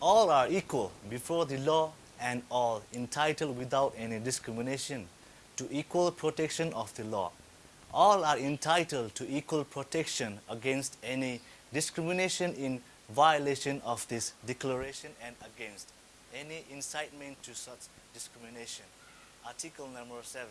All are equal before the law and all entitled without any discrimination to equal protection of the law. All are entitled to equal protection against any discrimination in violation of this declaration and against any incitement to such discrimination. Article number 7.